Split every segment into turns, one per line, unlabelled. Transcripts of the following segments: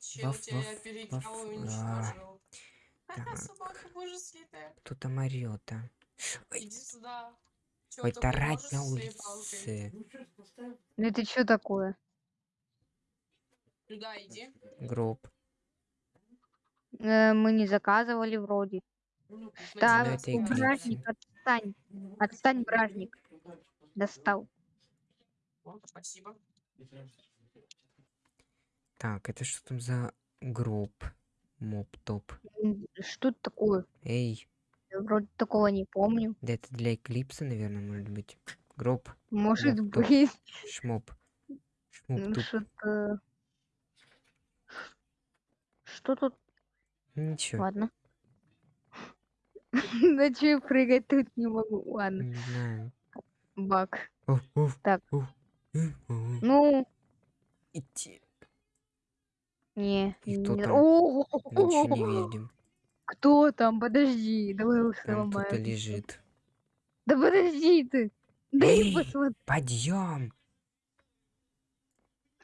чел
Ваф,
тебя
ваф,
переиграл
ваф,
и
а.
уничтожил. Ха-ха, собака боже слитая.
Кто-то а. Ой.
Иди сюда. Чё,
Ой, тарать на улице.
Ну это что такое?
Сюда иди.
Гроб.
Э, мы не заказывали вроде.
Эклипсы.
бражник, отстань. Отстань, бражник. Достал.
Спасибо.
Так, это что там за гроб? Моп-топ.
Что это такое?
Эй,
Я вроде такого не помню.
да это для эклипса, наверное, может быть. Гроб,
Может
Ну,
быть,
шмоп.
ну,
Шмоп-туп.
что-то... Что тут?
Ничего,
Ладно. На че прыгать тут не могу? Ладно,
не знаю. уф,
Так. Ну,
Идти.
Не.
И кто
не-
там?
О,
Ничего не видим.
Кто там? Подожди, давай уж
Там кто-то
сломаем.
лежит.
Да подожди ты. Дай
Эй!
посмотри.
Подъем!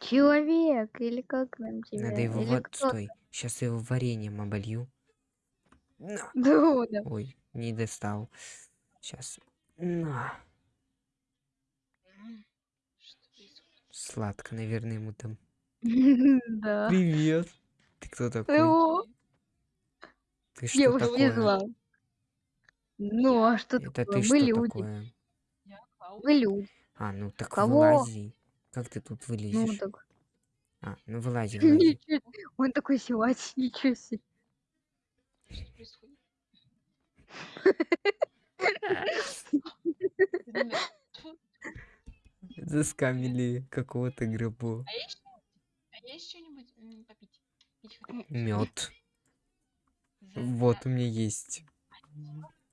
Человек или как нам тебя?
Надо его
Или
вот стой. Сейчас его вареньем оболью. На.
Да, да.
Ой, не достал. Сейчас. На. Сладко, наверное, ему там.
Да.
Привет. Ты кто такой?
О,
Ты что
я уже не
такое?
знала. Ну, а что
Это
такое?
ты
Мы
что
люди.
такое?
Мы люди.
А, ну так
Кого?
вылази. Как ты тут
Ну,
вылезешь?
так.
А, ну вылази, вылази.
Ничего. Он такой силач, ничего себе.
Что
Заскамили какого-то гробу.
А есть что-нибудь? А попить? Пить хоть?
Мед. Вот у меня есть.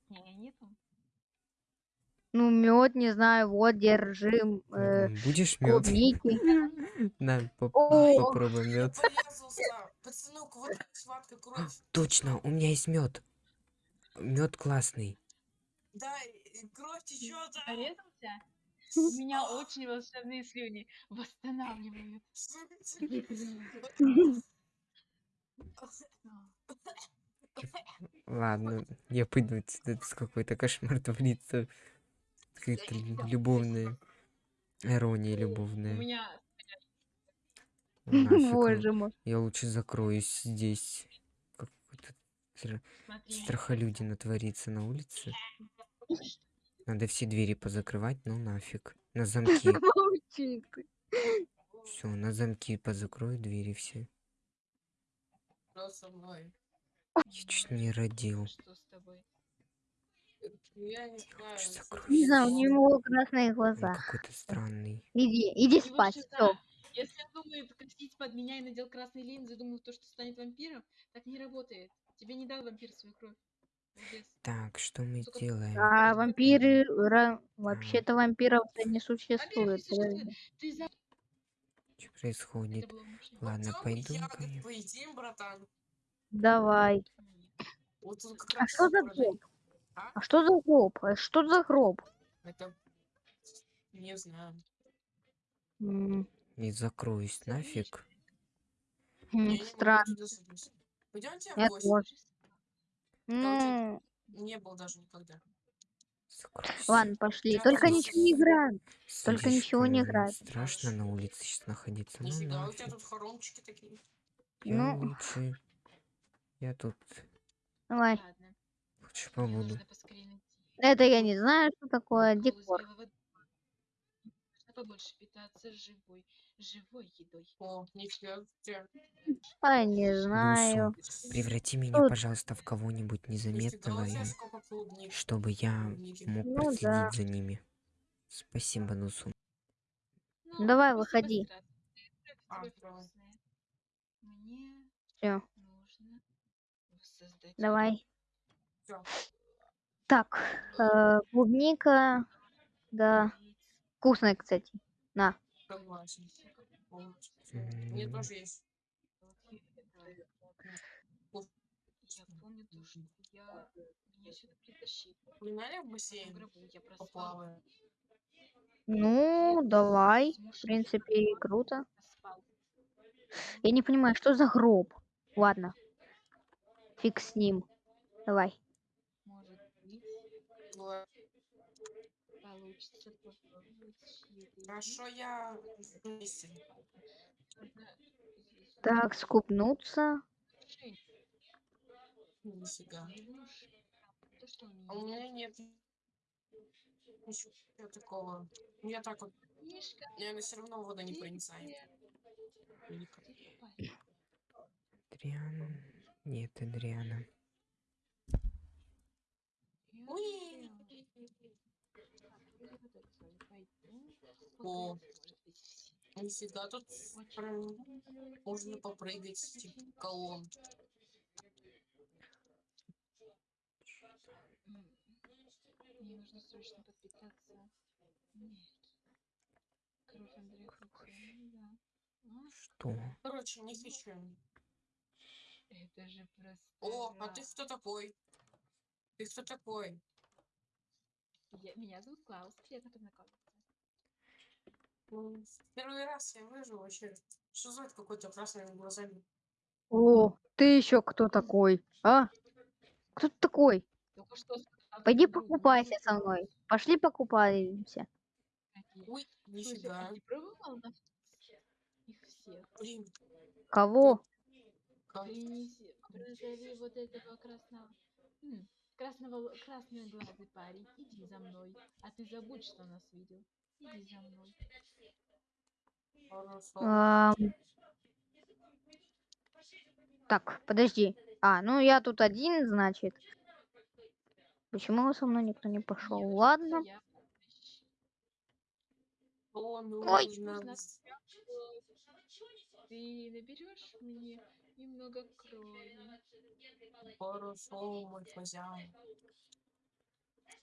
Не, нету.
Ну, мед, не знаю, вот, держи. э,
Будешь мед? На, поп- попробуй мед.
Порезался. Пацанок, вот эта схватка кровь.
Точно, у меня есть мед. Мед классный.
Да, кровь течет.
Порезался? У меня очень волшебные слюни восстанавливают.
Ладно, я пойду отсюда. Это какой-то кошмар творится. Какая-то лю- любовная. Ирония
У
любовная.
меня
Ну, нафиг.
Боже мой.
Я лучше закроюсь здесь. Какой-то стра- страхолюдина творится на улице. Надо все двери позакрывать, ну нафиг. На замки. Все, на замки позакрою двери все.
Что со мной?
Я чуть не родил.
что с тобой?
Я не знаю.
Не знаю, у него красные
Он
глаза.
какой-то странный.
Иди, иди
Его
спать.
шиза.
Все.
Если он думает красить под меня и надел красные линзы, думаю, то, что станет вампиром, так не работает. Тебе не дал вампир свою кровь.
Так, что мы делаем?
А вампиры... ра- Вообще-то вампиров не существует.
за...
Что происходит? Ладно, пойду.
поедим, братан.
Давай.
Вот
А что за гроб?
А?
А что за гроб? А что за гроб?
Это... Не знаю.
М,
Не закроюсь нафиг.
м, Странно.
Пойдемте в гости.
М,
Не был даже никогда.
Ладно, пошли. Только ничего не играем. только ничего не играет.
Страшно на улице сейчас находиться. Ну
Нифига, у тебя тут хоромчики такие.
Я
Ну.
лучше. Я тут
Давай.
Мне
побуду.
Это я не знаю, что такое декор.
побольше питаться живой, живой едой.
О, тебе.
А, не знаю.
Преврати меня,
Тут-
пожалуйста, в кого-нибудь незаметного, и чтобы я мог
Ну
проследить
да.
за ними. Спасибо, Нусу.
Ну,
Давай, выходи.
Кровь
А, давай.
Всё. Так, э, клубника. Да. Вкусная, кстати. На.
Согласен. Мне тоже есть.
Я помню то, что я меня сюда притащили.
Погнали в бассейн?
я проспал.
Поплаваем.
Ну, давай. В принципе, круто. Я не понимаю, что за гроб? Ладно. Фиг с ним. Давай.
Может
Хорошо, я
Так, скупнуться.
Нифига. А у
меня
нет ничего такого. Я так вот, наверное, все равно вода не проницает.
Адриан. Нет, Адриана.
Я
Уи!
Вот это свою пойду.
О.
Погрызу, может быть, все.
Нифига, тут можно попрыгать, типа, колонн.
Мне нужно срочно подпитаться. энергией. Кровь Андрея Хрупкая, да. А,
Что?
Короче, не хочу.
это же просто
О, а ты кто такой? Ты кто такой?
Я- Меня зовут Клаус, приятно познакомиться.
Ну, Первый раз я выжил вообще. Что за это какой-то красными глазами?
О, ты еще кто такой? А? Кто ты такой?
Только что сказал
Пойди покупайся со мной. Пошли покупаемся.
Ой,
Слушай, а
нифига.
ты пробовал на вкус их всех?
Блин,
Кого?
как?
Принеси, прозови вот этого красного. М, красного, л- красноглазый парень, иди за мной. А ты забудь, что нас видел. Иди за мной.
Ам. Так, подожди. А, ну я тут один, значит. Почему со мной никто не пошел? Ладно. Ой.
Ты наберешь мне немного крови.
Хорошо, мой хозяин.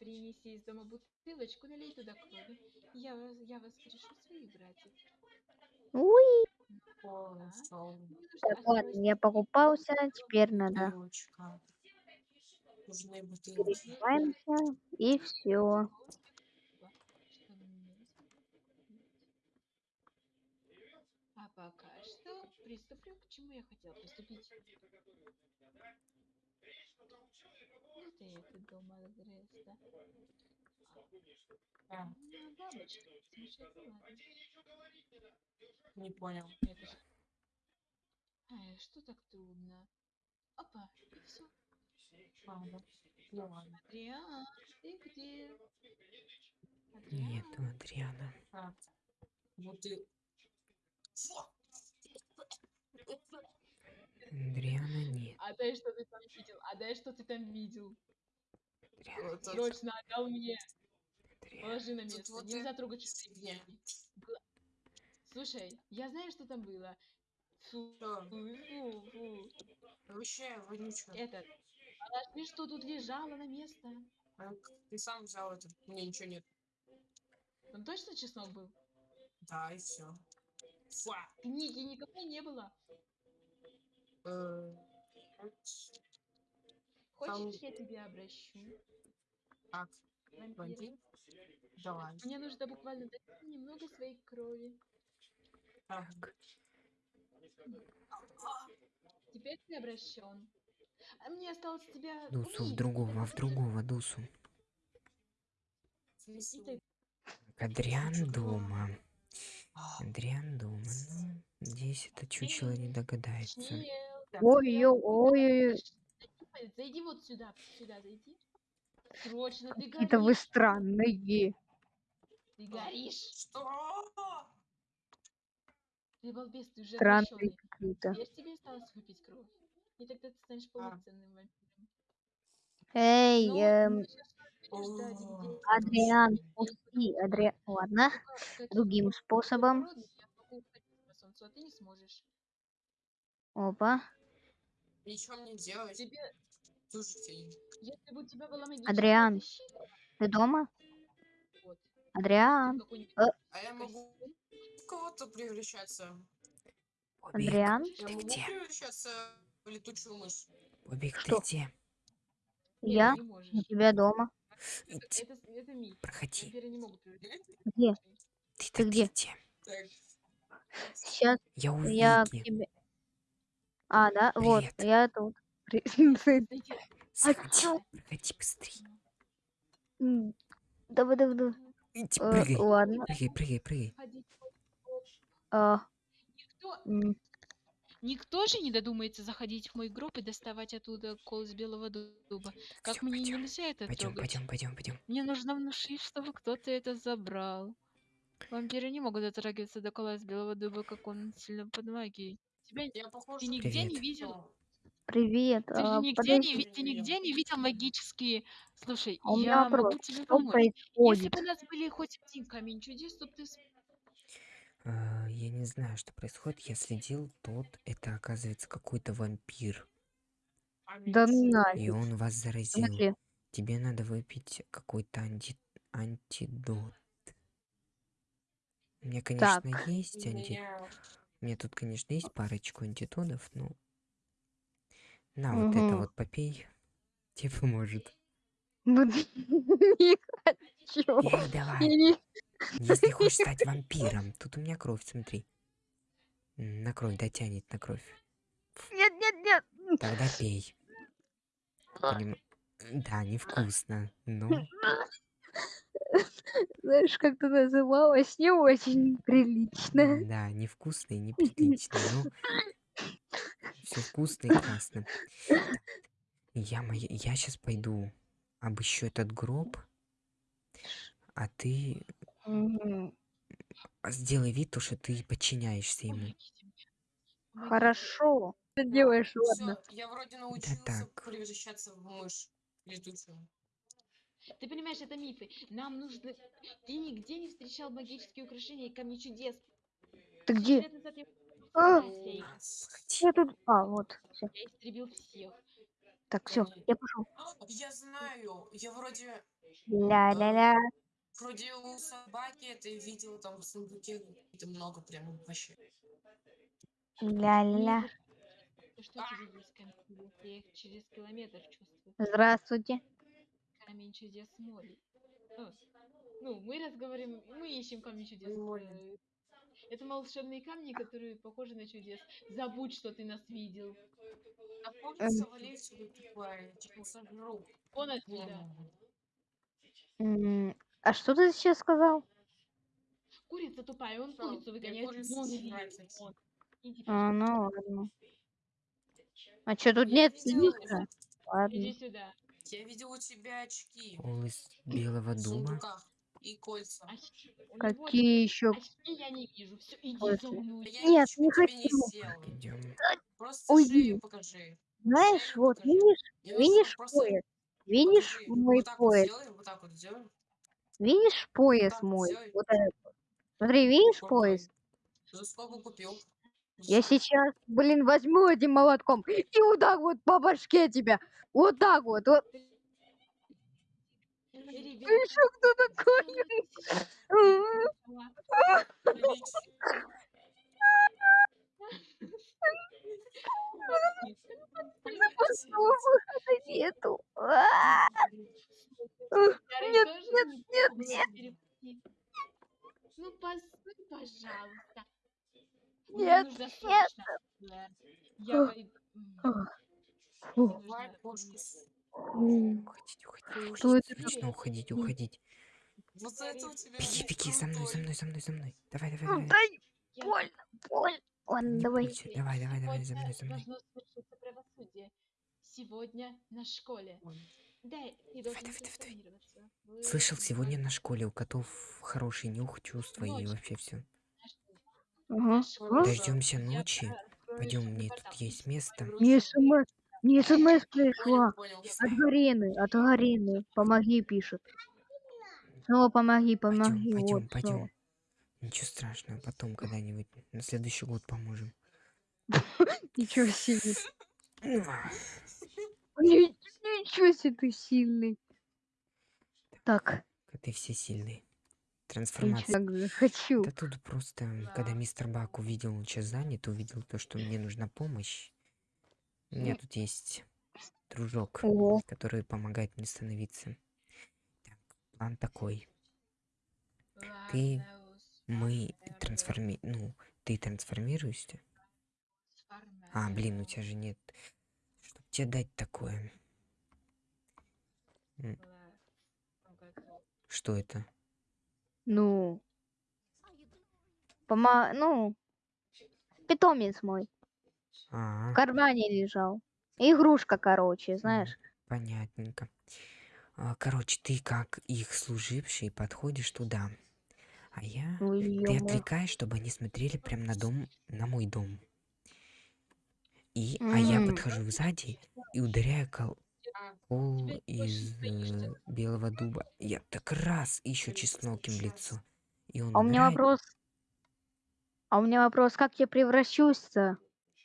Принеси из дома бутылочку, налей туда крови. Я вас, я вас решу своих братьев.
Уи. Так, ладно, я покупался, теперь надо переодеваемся и все.
А пока что приступлю к чему я хотела приступить. Вот и это дом.
А,
Ну, бабочка, замечательно, ладно.
не понял.
Это Ай, что так трудно? Опа, и все.
А, да. Ну ладно.
Адриан, ты где? Адриан,
Нету Адриана.
Так. Буты... Фу!
Адриана нет.
а дай что ты там видел? А дай что ты там видел?
Адриана,
Это-
Срочно отдал мне.
Адриана.
Положи на место.
вот
Нельзя
это
трогать чужие. Гла- Слушай, я знаю, что там было. Фу,
Что?
фу, фу.
Вообще, вонючка.
Этот. Положи, что тут лежало на место.
А Ты сам взял это. У меня ничего нет.
Там точно чеснок был?
Да, и все.
Книги никакой не было.
Э,
Хочешь, я тебя обращу? Вампир?
вампир? Давай.
Мне нужно буквально дать немного своей крови.
Так.
Теперь ты обращен. А мне осталось тебя
Дусу в
убить.
другого, в другого Дусу. Адриан дома.
А,
Адриан дома. Ну, здесь это чучело не догадается.
чел.
Ой, ой, ой,
Зайди, зайди вот сюда, сюда зайди. Срочно, ты
какие-то вы
горишь.
странные.
Ты горишь.
Что?
Ты балбес, ты уже
Странные какие-то.
Теперь тебе осталось выпить кровь. И тогда ты станешь
А.
полноценным вампиром.
Эй,
Но
эм,
где-
Адриан, пусти, Адриан. Ладно,
Ну как
другим
я
способом.
благородный, я а ты не
делать.
Тебе,
Слушайте,
если бы у тебя была магическая
Адриан. Ты дома?
вот,
Адриан,
какой-нибудь
а я могу в кого-то превращаться?
Бобик,
Адриан,
Я
Ты
могу
где?
превращаться в летучую мышь?
Бобик, ты
Что?
где?
нет,
я у тебя дома.
Это,
Иди,
это, это
проходи.
Где?
Ты,
Ты
ты
где?
где?
Так,
Сейчас
Я
я к тебе. А, да? Вот,
Привет.
я тут. При-
Знаете,
Заходи,
чё?
проходи быстрее.
Давай, давай, давай.
Иди,
Э,
прыгай,
Ладно.
прыгай, прыгай, прыгай.
А,
Никто, никто же не додумается заходить в мой гроб и доставать оттуда кол из белого дуба. Как
Всё,
мне
пойдём,
нельзя это
Пойдем,
трогать?
пойдем, пойдем, пойдем.
Мне нужно внушить, чтобы кто-то это забрал. Вампиры не могут дотрагиваться до кола из белого дуба, как он сильно под магией. Тебя
Я похож
ты нигде не
Привет.
видел?
Привет.
Ты же
а,
нигде не,
подожди,
ты нигде не видел магические... Слушай,
а у
я
вопрос.
могу тебе помочь. Если бы у нас были хоть один камень чудес, то ты...
А, Я не знаю, что происходит. Я следил, тот, это оказывается какой-то вампир.
Да ну
И
нафиг.
он вас заразил.
смысле?
Тебе надо выпить какой-то анти... антидот. У меня,
Так.
конечно, есть анти...
Меня...
Меня тут, конечно, есть парочку антитодов, но... На, вот это вот попей. Тебе поможет.
Ну, Не хочу. Я
давай. Если хочешь стать вампиром. Тут у меня кровь, смотри. На кровь дотянет, на кровь.
Нет, нет, нет.
Тогда пей. Поним- Да, невкусно, но...
Знаешь, как ты называлась? Не очень прилично.
Да, невкусно и неприлично, но... Все вкусно и классно. Я, моя... я сейчас пойду обыщу этот гроб, а ты
Мгм.
сделай вид, то, что ты подчиняешься ему.
Помогите мне. Помогите.
Хорошо. Что делаешь, ладно.
Всё, я вроде научился
так.
превращаться в мышь летучую.
Ты понимаешь, это мифы. Нам нужно... Ты нигде не встречал магические украшения и камни чудес.
Ты где? А, я тут. А, вот. Все.
Я истребил всех.
Так, все, я пошел.
Я знаю, я вроде,
Ля-ля-ля.
вроде у собаки это видел там в сундуке это много прям вообще.
Ля-ля-ля.
Ты что тебе есть камень чудес? Я их через километр чувствую.
Здравствуйте.
Камень чудес море. Ну, ну, мы разговариваем, мы ищем камни чудес. Э, Это волшебные камни, которые похожи на чудес. Забудь, что ты нас видел.
А помнится, сюда.
Вон отсюда.
А что ты сейчас сказал?
Курица тупая, он курицу выгоняет. иди. Иди,
А, ну ладно. А что, тут нет
видел-
фильтра? Ладно.
Иди сюда.
Я видел у тебя очки
Ол из белого
сундуках и кольца.
Него
Какие еще?
Очки я не вижу. Все, иди.
А
Нет, не
тебе
хочу.
Просто
Уйди.
покажи.
Знаешь, вот,
покажи.
видишь, видишь
просто
пояс? Видишь
покажи.
мой
вот так вот
пояс?
сделай, вот так вот сделай.
Видишь пояс мой?
сделай.
Вот этот. Смотри, видишь пояс?
За сколько купил?
Я сейчас, блин, возьму этим молотком и вот так вот по башке тебя. Вот так вот. вот. Ты что, кто такой? Выхода нету. Нет, нет, нет,
нет. Ну, пожалуйста.
Нет, нет.
Я.
Уходить, уходить,
Что
уходить.
это
Срочно уходить, уходить.
Вот это у тебя
Беги, беги, за мной, за мной, за мной, за мной. Давай, давай,
Ну,
давай.
Дай, больно, больно. Ладно, давай.
Давай, давай, давай, за мной, за
Сегодня
мной.
Сегодня на школе.
Давай, давай, давай, давай. Слышал, сегодня на школе у котов хороший нюх, чувства и вообще все.
Ага.
Дождемся ночи. Пойдем, мне тут есть место.
Мне смс, мне смс пришла. От Гарины, от Гарины. Помоги, пишет. Снова помоги,
Пойдем,
помоги.
пойдем,
вот,
пойдем. Ничего страшного, потом когда-нибудь на следующий год поможем.
Ничего себе.
Ну,
Ни- Ничего себе ты сильный. Так,
Коты все сильные.
Я
Трансформация.
так же хочу.
Да тут просто, когда мистер Бак увидел, он сейчас занят, увидел то, что мне нужна помощь. У меня тут есть дружок,
О,
который помогает мне становиться. Так, план такой. Ты- Мы трансформи... Ну, ты трансформируешься? А, блин, у тебя же нет. Чтоб тебе дать такое. Что это?
Ну. Пома... Ну. Питомец мой.
А,
В кармане лежал. Игрушка, короче, знаешь.
понятненько. А, Короче, ты как их служивший подходишь туда. А я...
Ну,
Ты отвлекаешь, чтобы они смотрели прям на дом, на мой дом. И, а я подхожу сзади и ударяю кол, Кол
Теперь
из э, белого дуба. Я так раз еще чеснок им в лицо. И он
А у меня вопрос. А у меня вопрос, как я превращусь-то?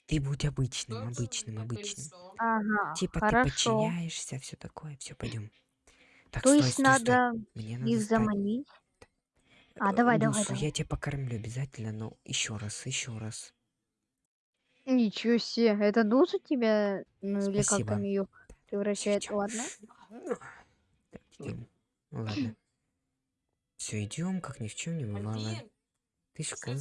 Ты будь обычным, обычным, обычным.
Ага,
Типа ты
хорошо.
подчиняешься, все такое, все, пойдем. Так,
То
стой,
есть
стой, стой.
надо
Мне надо
их заманить? А,
э,
давай, давай,
Лусу,
давай.
я тебя покормлю обязательно, но еще раз, еще раз.
Ничего себе, это Дуза тебя, ну или как
Спасибо.
там ее превращает? Ладно.
Ну, Так, идем. Ладно. Все, идем, как ни в чем не бывало. Ты
скажу.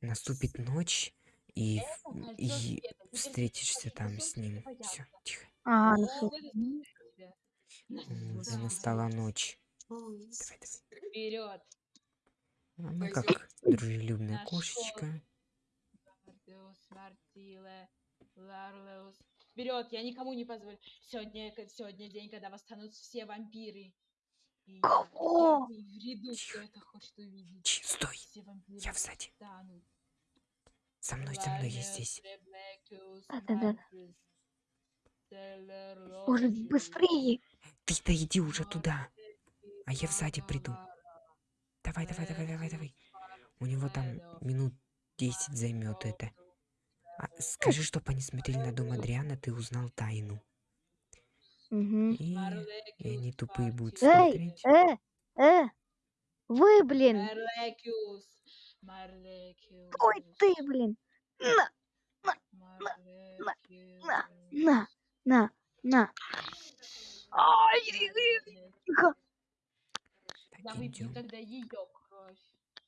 Наступит ночь, и, в-
кольцо
и.
Теперь
встретишься там с ним. Все, тихо.
Ага, ну
Да.
настала ночь. Давай, давай.
Вперед.
Она как дружелюбная кошечка.
Вперед, я никому не позволю. Сегодня, сегодня день, когда восстанут все вампиры. И
Кого?
в ряду, кто это хочет увидеть.
Чи, стой,
Все вампиры
я сзади.
восстанут.
За мной, за мной, я здесь.
Да-да-да.
Лоджиус,
быстрее!
Ты-то иди уже туда. А я сзади приду. Давай, давай, давай, давай, давай. У него там минут 10 займет это. А, скажи, чтоб они смотрели на дом Адриана, ты узнал тайну.
Мгм.
И, и они тупые будут
Эй,
смотреть.
э, э! Вы, блин! Ой, ты, блин! На,
Марлекиус,
на, на, на! Ай, тихо,
Я
Так,
выпью
идем.
тогда ее кровь.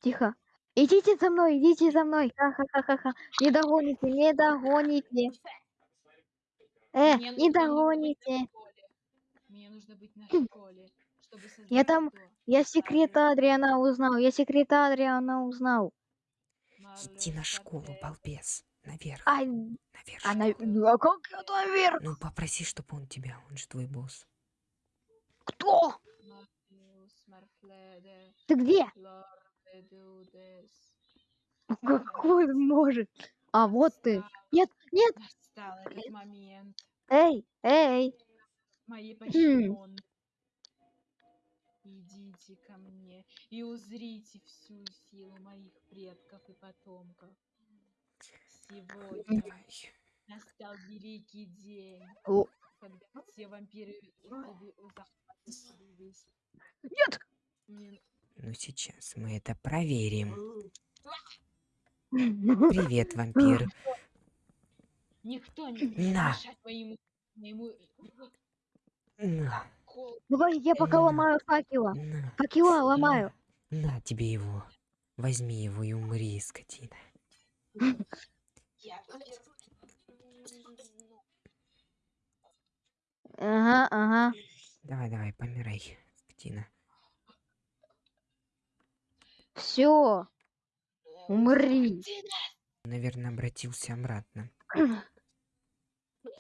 тихо. Идите за мной, идите за мной. Ха-ха-ха-ха. Не догоните, не догоните. Э,
Мне
не догоните.
школе. Мне нужно быть на школе, чтобы создать
Я там-
то.
Я секрета Адриана узнал, я секрета Адриана узнал.
Иди на школу, балбес. Наверх,
Ай,
наверх.
а, на... ну, а как я наверх?
Ну, попроси, чтобы он тебя, он же твой босс.
Кто?
Марфеус, Марфледе,
Какой может? А, вот ты. Нет, нет.
Настал этот момент.
Эй, эй.
Мои
Хм.
подчиненные. Идите ко мне и узрите всю силу моих предков и потомков. Сегодня настал великий день,
О.
когда все вампиры весь.
Нет.
Мне-
Ну, сейчас мы это проверим. Привет, вампир.
Никто не
На.
моему, моему
На,
Давай я пока
М.
ломаю факела.
на,
Факела ломаю.
на, на тебе его. Возьми его и умри, скотина.
Ага, ага.
Давай, давай, помирай, скотина.
Все. Умри.
Наверное, обратился обратно.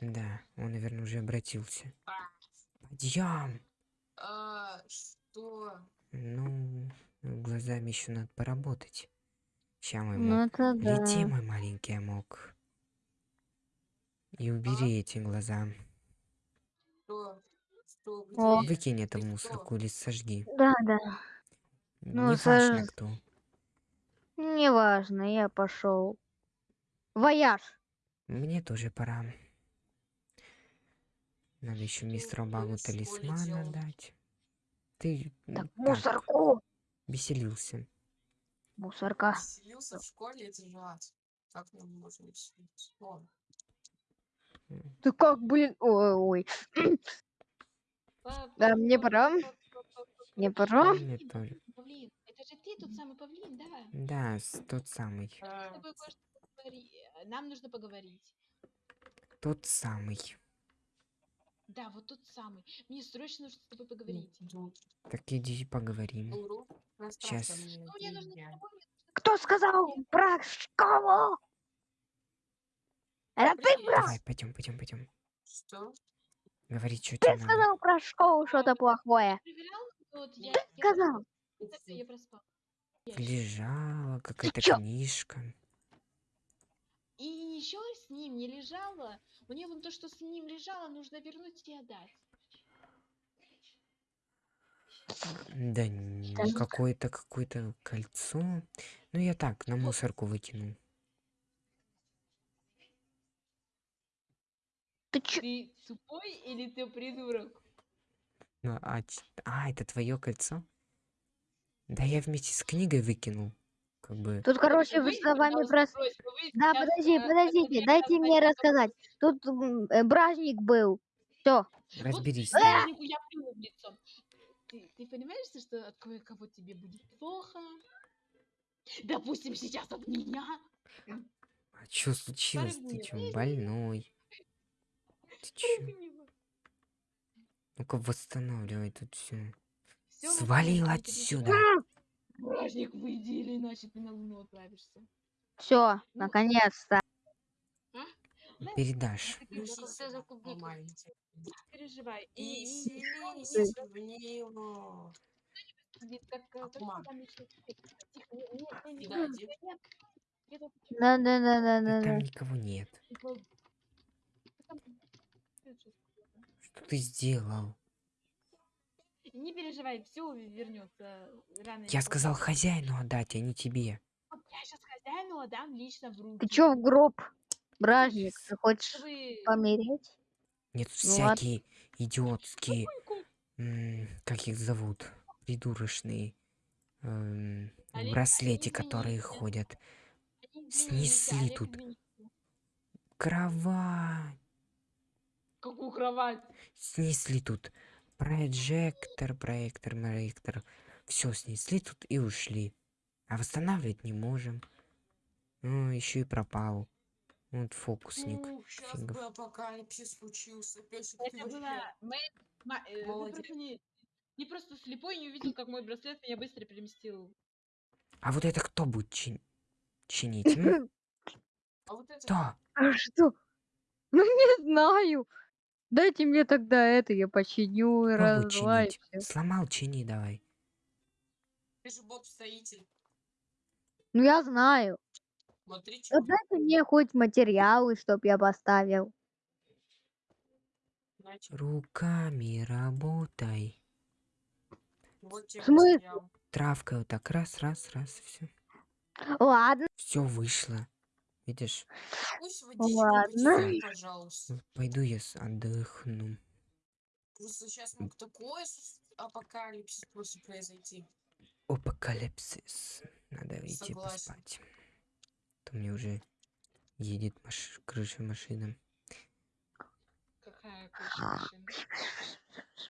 Да, он, наверное, уже обратился. Подъем!
а, Что?
Ну, глазами еще надо поработать. Ща мой
Ну
мог.
да.
Лети, мой маленький амок. И убери эти глаза.
Что? Что?
Выкинь это в
Ты
мусорку или сожги.
Да, да. Ну,
Не важно
сож-
кто.
Неважно, я пошел. Вояж.
Мне тоже пора. Надо еще мистеру Багу талисмана
делал?
дать. Ты
Так,
так,
мусорку.
веселился.
Мусорка.
Веселился в школе, это же ад. Как нам можно веселиться?
Ты как, блин? Ой, ой. Да, мне пора. Мне пора.
Мне тоже.
Блин, это же ты тот самый павлин, да?
Да, тот самый.
Тобой Нам нужно поговорить.
Тот самый.
Да, вот тот самый. Мне срочно нужно с тобой поговорить.
тут
Так иди поговорим.
урок
Щас.
пространственной
Ну, мне нужно с
физики.
тобой
Кто сказал про школу? Это ты, брат?
Давай, пойдем, пойдем, пойдем.
Что?
Говори, что
Ты
тебе надо.
сказал про школу что-то плохое. Ты
я
сказал.
Я проспал.
Лежала какая-то книжка.
И еще с ним не лежала. Мне вон то, что с ним лежало, нужно вернуть и отдать.
Да какое-то какое-то кольцо. Ну я так, на мусорку выкинул.
Ты чё?
Ты тупой или ты придурок?
Ну, а, а, это твое кольцо? Да я вместе с книгой выкинул. Как бы.
Тут, короче, вы словами
должны
просто... Да, подожди, подождите, дайте мне рассказать. Тут э, бражник был. Все.
Разберись.
Вот я плюну в лицо. Ты, ты понимаешь, что от кое-кого тебе будет плохо? Допустим, сейчас от меня.
А что случилось? Ты
Порыв
чё, больной? Ты чё? Ну-ка восстанавливай тут все. Свалил отсюда.
Бражник, выйди, или иначе ты на луну отправишься.
Все,
Ну,
наконец-то.
Передашь.
Переживай. И, э, не-
Да,
Да, да, да, да,
там никого нет.
типа-
Что ты сделал?
Не переживай, все вернется рано или
Я сказал
поздно.
хозяину отдать, а не тебе.
Вот Я сейчас хозяину отдам лично в руки.
Ты чё в гроб? Бражник, ты хочешь
Чтобы
помереть?
Нет,
Ну ладно.
всякие идиотские,
Ку-
м, как их зовут, придурочные эм, браслете,
извините.
которые ходят. снесли тут. Кровать.
Какую кровать?
Снесли тут прожектор, проектор, проектор. Все снесли тут и ушли. А восстанавливать не можем. Ну, еще и пропал. Вот фокусник.
Сейчас
фигов.
бы апокалипсис случился. Песик, ты
Это
вообще-
была Ма- э,
Молодец.
не, не просто слепой не увидел, как мой браслет меня быстро переместил.
А вот это кто будет чин- чинить?
А вот это...
Кто?
А что? Ну не знаю. Дайте мне тогда это, я починю и
будет
разлаю
чинить?
всё.
Сломал, чини давай.
Ты же боб-строитель.
Ну я знаю.
Смотри, чё.
Вот дайте мне хоть материалы, чтоб я поставил.
Руками работай.
вот тебе
смысле?
материал.
Травкой вот так раз, раз, раз, все.
Ладно.
Все вышло. Видишь?
Пусть
Ладно.
пожалуйста.
Пойду я с- отдохну.
Просто сейчас мог такой с- апокалипсис просто произойти.
Апокалипсис. Надо идти
Согласен.
поспать. А То мне уже едет маш... крыша машина.
Какая крыша машины.